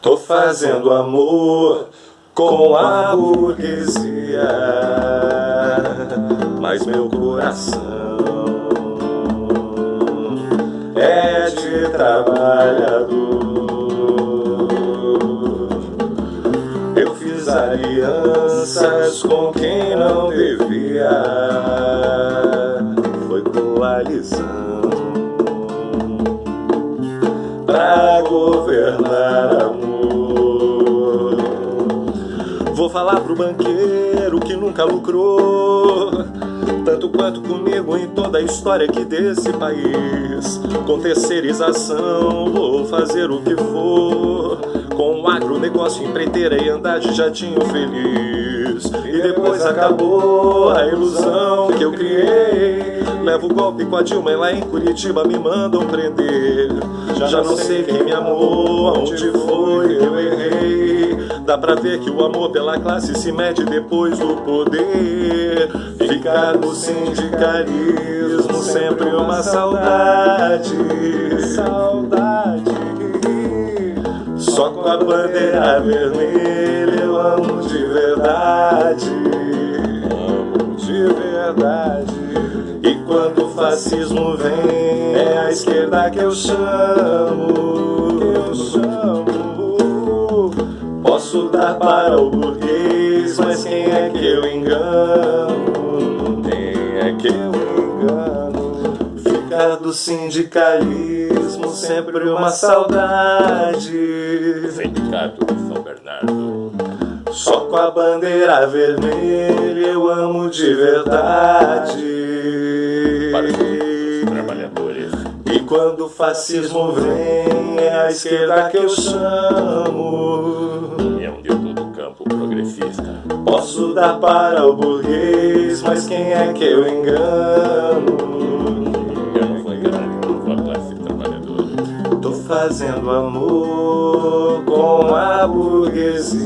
Tô fazendo amor com a burguesia, mas meu coração é de trabalhador. Eu fiz alianças com quem não devia, foi coalizão pra governar falar pro banqueiro que nunca lucrou tanto quanto comigo em toda a história aqui desse país. Com terceirização, vou fazer o que for. Com agronegócio, empreiteira e andar de jatinho feliz. E depois acabou a ilusão que eu criei. Levo o golpe com a Dilma e lá em Curitiba me mandam prender. Já não sei quem me amou, aonde foi que eu. Dá pra ver que o amor pela classe se mede depois do poder. Ficar no sindicalismo sempre uma saudade. Saudade. Só com a bandeira vermelha eu amo de verdade. Amo de verdade. E quando o fascismo vem, é a esquerda que eu chamo. Dar para o burguês, mas quem é que eu engano? Quem é que eu engano? Ficar do sindicalismo sempre uma saudade. Sindicato de São Bernardo. Só com a bandeira vermelha eu amo de verdade. Trabalhadores. E quando o fascismo vem, é a esquerda que eu chamo. Posso dar para o burguês, mas quem é que eu engano? Eu não vou enganar nenhum com a classe trabalhadora. Tô fazendo amor com a burguesia.